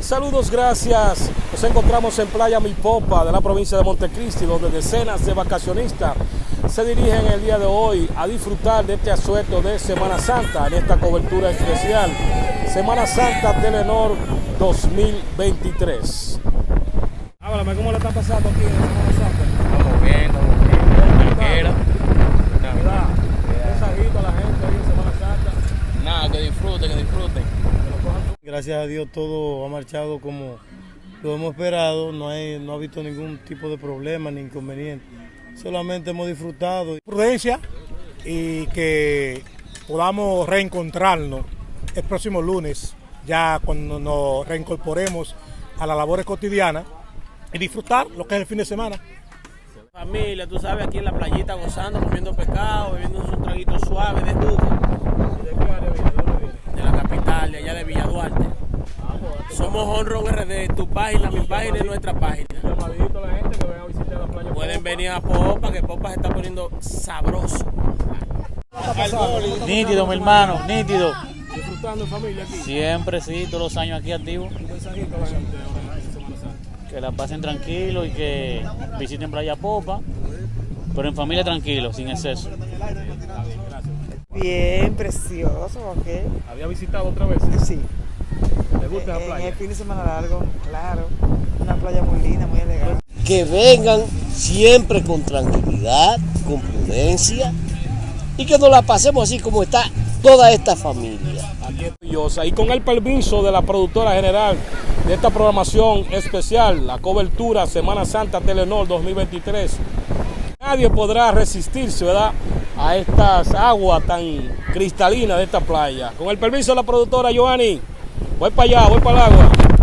Saludos, gracias. Nos encontramos en Playa Mipopa de la provincia de Montecristi, donde decenas de vacacionistas se dirigen el día de hoy a disfrutar de este asueto de Semana Santa en esta cobertura especial. Semana Santa Telenor 2023. Háblame, ¿cómo le está pasando aquí en Semana Santa? Estamos bien, estamos bien. Un mensajito a la gente ahí en Semana Santa. Nada, que disfruten, que disfruten. Gracias a Dios todo ha marchado como lo hemos esperado, no, hay, no ha habido ningún tipo de problema ni inconveniente. Solamente hemos disfrutado. Prudencia y que podamos reencontrarnos el próximo lunes, ya cuando nos reincorporemos a las labores cotidianas y disfrutar lo que es el fin de semana. Familia, tú sabes, aquí en la playita gozando, comiendo pescado, bebiendo un traguito suave de jugo. ¿De qué área viene? ¿De dónde viene? De la capital, de allá de Villa Duarte. Somos Honron RD, tu página, mi página y nuestra página. Llamadito a la gente que venga a visitar la playa. Pueden venir a Popa, que Popa se está poniendo sabroso. Nítido, mi hermano, nítido. Disfrutando en familia aquí. Siempre, sí, todos los años aquí activos. Un mensajito a la gente ahora en Semana Santa. Que la pasen tranquilo y que visiten Playa Popa, pero en familia tranquilo, sin exceso. Bien, precioso, ¿ok? ¿Había visitado otra vez? Sí. ¿Le gusta la En playa? el fin de semana largo, claro. Una playa muy linda, muy elegante. que vengan siempre con tranquilidad, con prudencia y que nos la pasemos así como está toda esta familia. Aquí maravillosa. Y con el permiso de la productora general de esta programación especial, la cobertura Semana Santa Telenor 2023, nadie podrá resistirse, ¿verdad? A estas aguas tan cristalinas de esta playa. Con el permiso de la productora Joanny, voy para allá, voy para el agua.